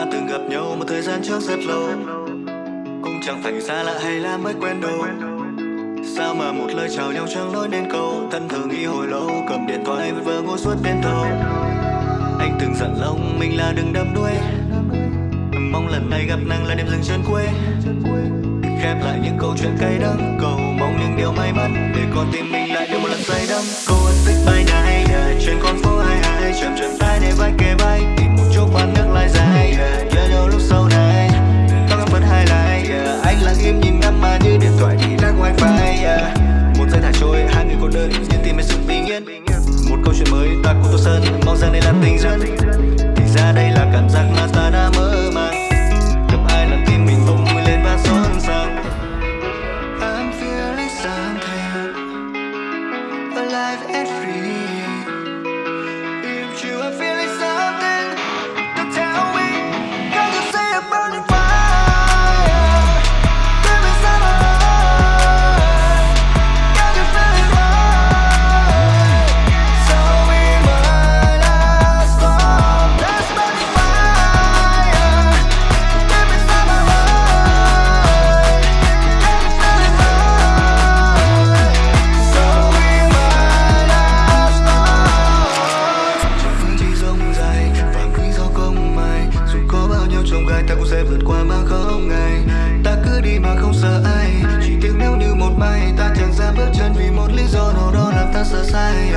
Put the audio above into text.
ta từng gặp nhau một thời gian trước rất lâu. Cũng chẳng phải xa lạ hay là mới quen đâu. Sao mà một lời chào nhau chẳng nói nên câu? Thân thờ nghĩ hồi lâu, cầm điện thoại vừa vờ ngồi suốt đêm thâu. Anh từng dặn lòng mình là đừng đâm đuôi. Mong lần này gặp nàng là đêm dừng chân quê Khép lại những câu chuyện cay đắng, Cầu mong những điều may mắn. Để con tim mình lại được một lần say đắm. Cô ơi thích bài này yeah. Trên con phố mà không sợ ai. Chỉ tiếc nếu như một mai Ta chẳng ra bước chân vì một lý do nào đó làm ta sợ sai.